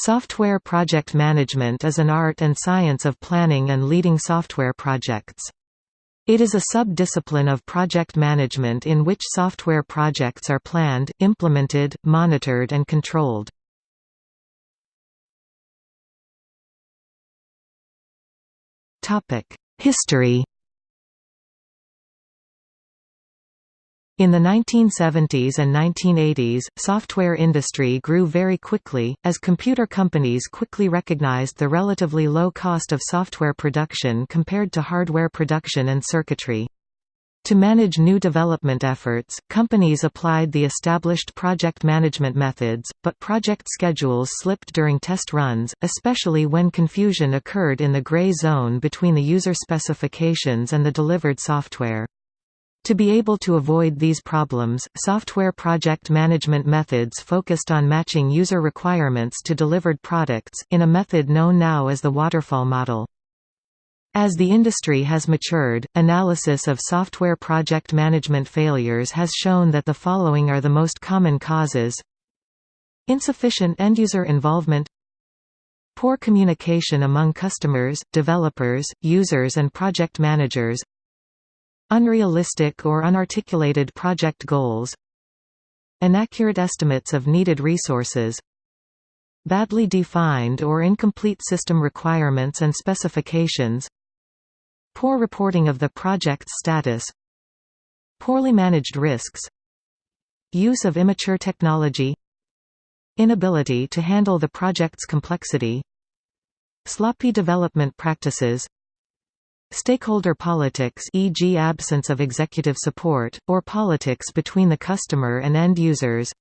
Software project management is an art and science of planning and leading software projects. It is a sub-discipline of project management in which software projects are planned, implemented, monitored and controlled. History In the 1970s and 1980s, software industry grew very quickly, as computer companies quickly recognized the relatively low cost of software production compared to hardware production and circuitry. To manage new development efforts, companies applied the established project management methods, but project schedules slipped during test runs, especially when confusion occurred in the gray zone between the user specifications and the delivered software. To be able to avoid these problems, software project management methods focused on matching user requirements to delivered products, in a method known now as the waterfall model. As the industry has matured, analysis of software project management failures has shown that the following are the most common causes. Insufficient end-user involvement. Poor communication among customers, developers, users and project managers Unrealistic or unarticulated project goals Inaccurate estimates of needed resources Badly defined or incomplete system requirements and specifications Poor reporting of the project's status Poorly managed risks Use of immature technology Inability to handle the project's complexity Sloppy development practices Stakeholder politics e.g. absence of executive support, or politics between the customer and end users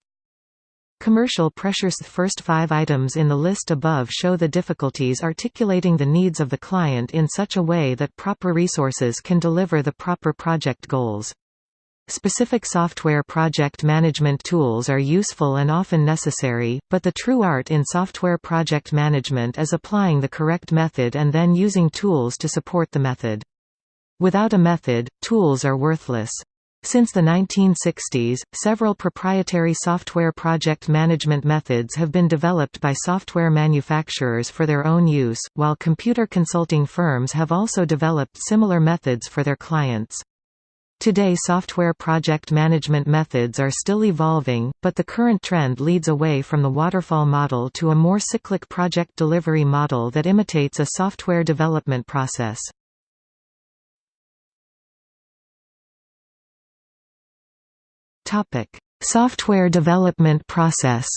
Commercial pressures The first five items in the list above show the difficulties articulating the needs of the client in such a way that proper resources can deliver the proper project goals. Specific software project management tools are useful and often necessary, but the true art in software project management is applying the correct method and then using tools to support the method. Without a method, tools are worthless. Since the 1960s, several proprietary software project management methods have been developed by software manufacturers for their own use, while computer consulting firms have also developed similar methods for their clients. Today software project management methods are still evolving, but the current trend leads away from the waterfall model to a more cyclic project delivery model that imitates a software development process. software development process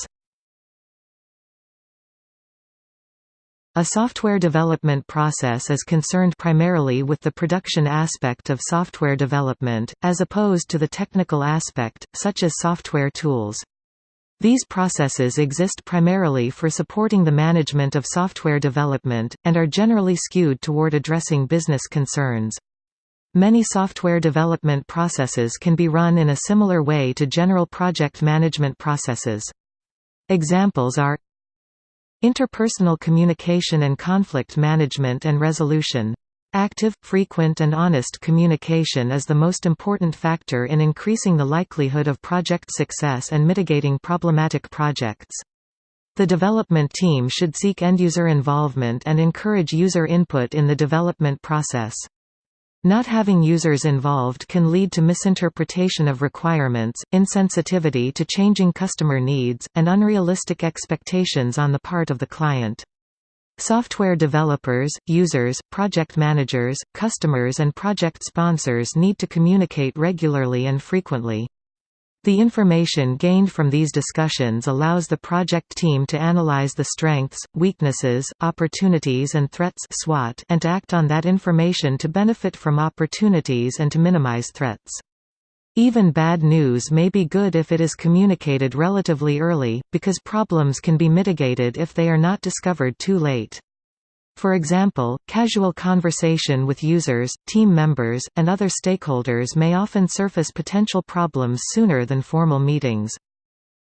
A software development process is concerned primarily with the production aspect of software development, as opposed to the technical aspect, such as software tools. These processes exist primarily for supporting the management of software development, and are generally skewed toward addressing business concerns. Many software development processes can be run in a similar way to general project management processes. Examples are Interpersonal communication and conflict management and resolution. Active, frequent and honest communication is the most important factor in increasing the likelihood of project success and mitigating problematic projects. The development team should seek end-user involvement and encourage user input in the development process. Not having users involved can lead to misinterpretation of requirements, insensitivity to changing customer needs, and unrealistic expectations on the part of the client. Software developers, users, project managers, customers and project sponsors need to communicate regularly and frequently. The information gained from these discussions allows the project team to analyze the strengths, weaknesses, opportunities and threats SWOT and to act on that information to benefit from opportunities and to minimize threats. Even bad news may be good if it is communicated relatively early, because problems can be mitigated if they are not discovered too late. For example, casual conversation with users, team members, and other stakeholders may often surface potential problems sooner than formal meetings.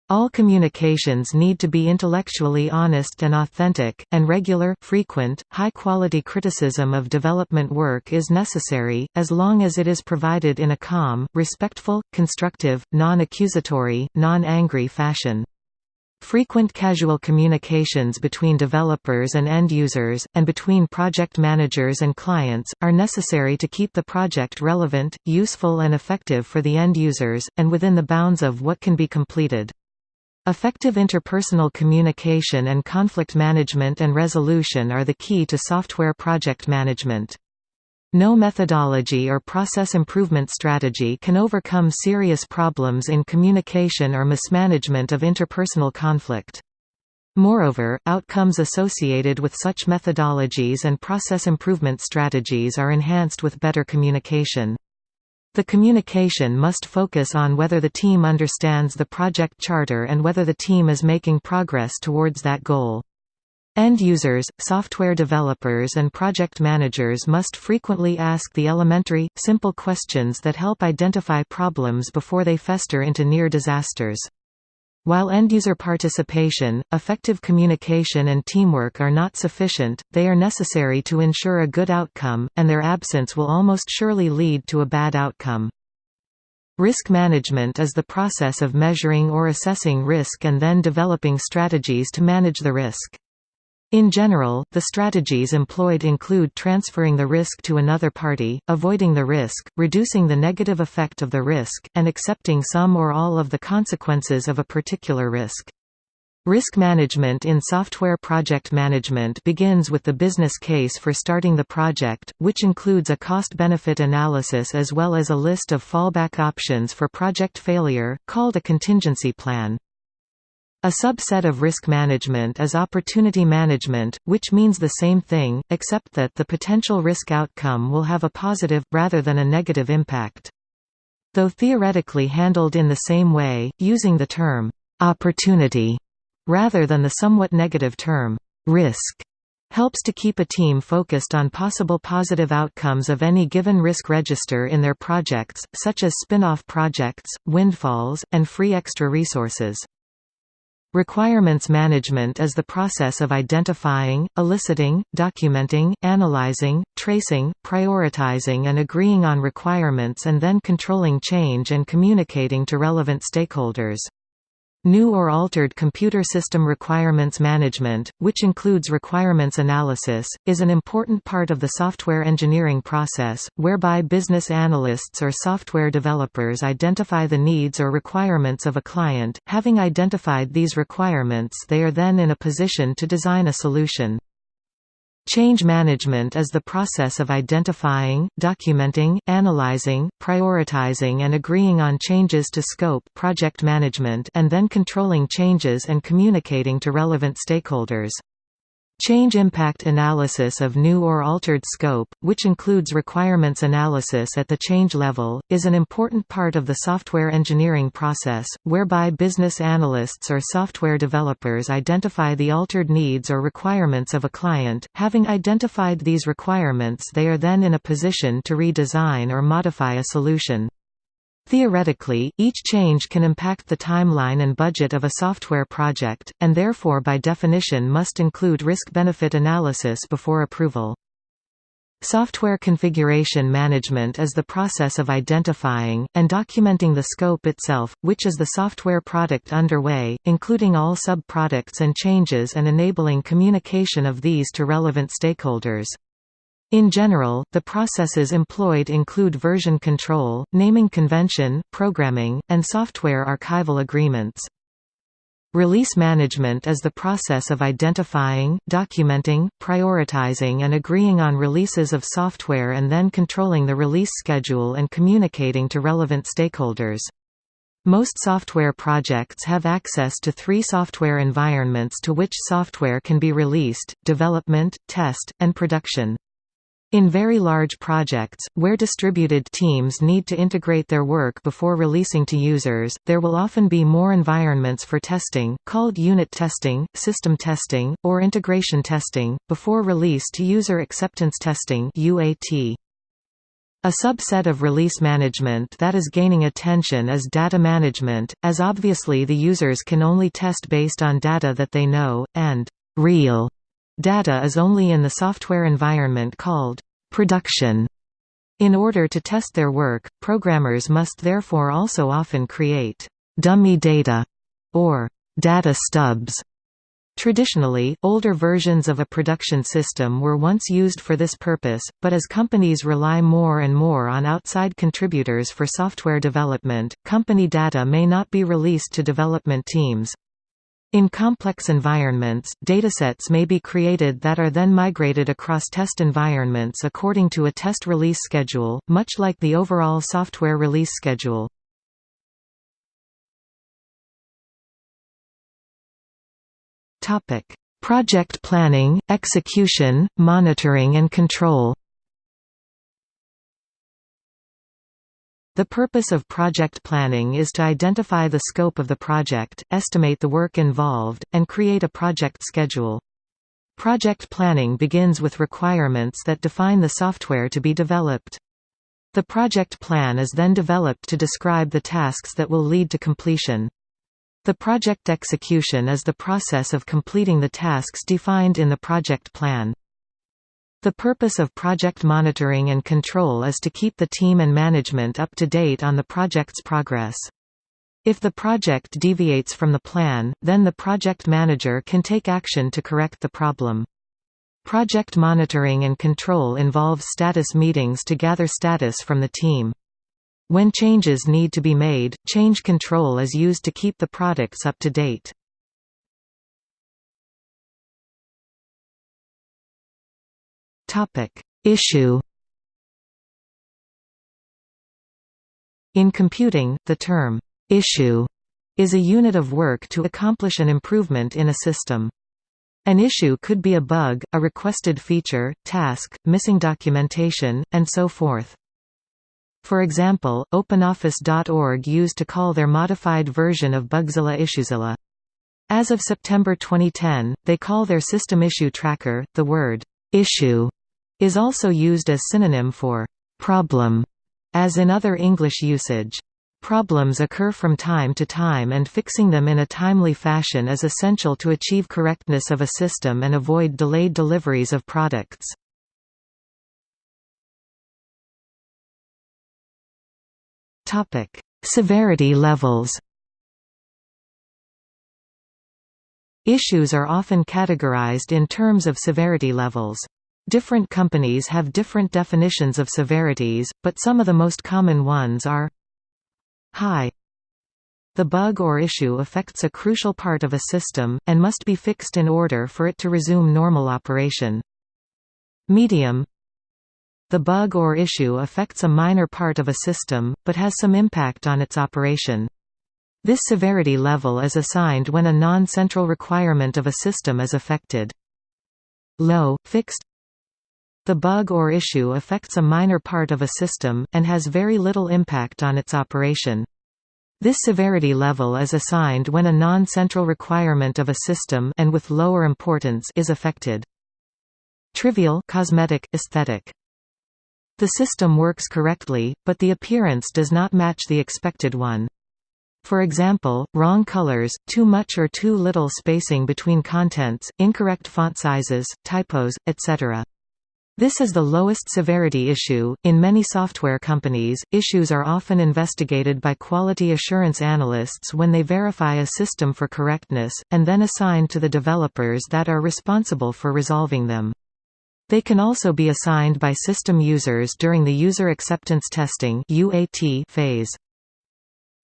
All communications need to be intellectually honest and authentic, and regular, frequent, high-quality criticism of development work is necessary, as long as it is provided in a calm, respectful, constructive, non-accusatory, non-angry fashion. Frequent casual communications between developers and end users, and between project managers and clients, are necessary to keep the project relevant, useful and effective for the end users, and within the bounds of what can be completed. Effective interpersonal communication and conflict management and resolution are the key to software project management. No methodology or process improvement strategy can overcome serious problems in communication or mismanagement of interpersonal conflict. Moreover, outcomes associated with such methodologies and process improvement strategies are enhanced with better communication. The communication must focus on whether the team understands the project charter and whether the team is making progress towards that goal. End users, software developers and project managers must frequently ask the elementary, simple questions that help identify problems before they fester into near disasters. While end-user participation, effective communication and teamwork are not sufficient, they are necessary to ensure a good outcome, and their absence will almost surely lead to a bad outcome. Risk management is the process of measuring or assessing risk and then developing strategies to manage the risk. In general, the strategies employed include transferring the risk to another party, avoiding the risk, reducing the negative effect of the risk, and accepting some or all of the consequences of a particular risk. Risk management in software project management begins with the business case for starting the project, which includes a cost-benefit analysis as well as a list of fallback options for project failure, called a contingency plan. A subset of risk management is opportunity management, which means the same thing, except that the potential risk outcome will have a positive, rather than a negative impact. Though theoretically handled in the same way, using the term, "'opportunity' rather than the somewhat negative term, "'risk' helps to keep a team focused on possible positive outcomes of any given risk register in their projects, such as spin-off projects, windfalls, and free extra resources. Requirements management is the process of identifying, eliciting, documenting, analyzing, tracing, prioritizing and agreeing on requirements and then controlling change and communicating to relevant stakeholders. New or altered computer system requirements management, which includes requirements analysis, is an important part of the software engineering process, whereby business analysts or software developers identify the needs or requirements of a client. Having identified these requirements, they are then in a position to design a solution. Change management is the process of identifying, documenting, analyzing, prioritizing and agreeing on changes to scope project management and then controlling changes and communicating to relevant stakeholders. Change impact analysis of new or altered scope, which includes requirements analysis at the change level, is an important part of the software engineering process, whereby business analysts or software developers identify the altered needs or requirements of a client. Having identified these requirements, they are then in a position to redesign or modify a solution. Theoretically, each change can impact the timeline and budget of a software project, and therefore by definition must include risk-benefit analysis before approval. Software configuration management is the process of identifying, and documenting the scope itself, which is the software product underway, including all sub-products and changes and enabling communication of these to relevant stakeholders. In general, the processes employed include version control, naming convention, programming, and software archival agreements. Release management is the process of identifying, documenting, prioritizing and agreeing on releases of software and then controlling the release schedule and communicating to relevant stakeholders. Most software projects have access to three software environments to which software can be released, development, test, and production. In very large projects, where distributed teams need to integrate their work before releasing to users, there will often be more environments for testing, called unit testing, system testing, or integration testing, before release to user acceptance testing UAT. A subset of release management that is gaining attention is data management, as obviously the users can only test based on data that they know, and real Data is only in the software environment called production. In order to test their work, programmers must therefore also often create dummy data or data stubs. Traditionally, older versions of a production system were once used for this purpose, but as companies rely more and more on outside contributors for software development, company data may not be released to development teams. In complex environments, datasets may be created that are then migrated across test environments according to a test release schedule, much like the overall software release schedule. Project planning, execution, monitoring and control. The purpose of project planning is to identify the scope of the project, estimate the work involved, and create a project schedule. Project planning begins with requirements that define the software to be developed. The project plan is then developed to describe the tasks that will lead to completion. The project execution is the process of completing the tasks defined in the project plan. The purpose of project monitoring and control is to keep the team and management up to date on the project's progress. If the project deviates from the plan, then the project manager can take action to correct the problem. Project monitoring and control involves status meetings to gather status from the team. When changes need to be made, change control is used to keep the products up to date. Issue In computing, the term, issue, is a unit of work to accomplish an improvement in a system. An issue could be a bug, a requested feature, task, missing documentation, and so forth. For example, OpenOffice.org used to call their modified version of Bugzilla Issuezilla. As of September 2010, they call their system issue tracker. The word issue is also used as synonym for problem, as in other English usage. Problems occur from time to time and fixing them in a timely fashion is essential to achieve correctness of a system and avoid delayed deliveries of products. Topic: Severity levels. Issues are often categorized in terms of severity levels. Different companies have different definitions of severities, but some of the most common ones are High The bug or issue affects a crucial part of a system, and must be fixed in order for it to resume normal operation. Medium the bug or issue affects a minor part of a system, but has some impact on its operation. This severity level is assigned when a non-central requirement of a system is affected. Low, fixed The bug or issue affects a minor part of a system, and has very little impact on its operation. This severity level is assigned when a non-central requirement of a system and with lower importance is affected. Trivial cosmetic, aesthetic. The system works correctly, but the appearance does not match the expected one. For example, wrong colors, too much or too little spacing between contents, incorrect font sizes, typos, etc. This is the lowest severity issue. In many software companies, issues are often investigated by quality assurance analysts when they verify a system for correctness, and then assigned to the developers that are responsible for resolving them. They can also be assigned by system users during the user acceptance testing phase.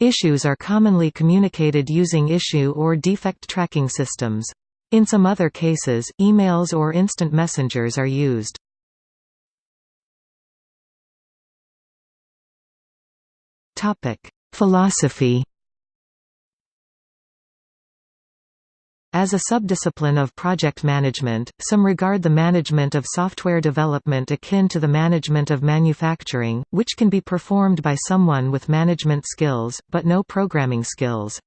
Issues are commonly communicated using issue or defect tracking systems. In some other cases, emails or instant messengers are used. Philosophy As a subdiscipline of project management, some regard the management of software development akin to the management of manufacturing, which can be performed by someone with management skills, but no programming skills.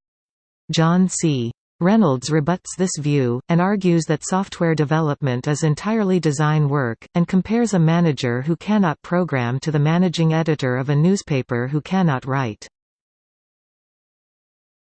John C. Reynolds rebuts this view, and argues that software development is entirely design work, and compares a manager who cannot program to the managing editor of a newspaper who cannot write.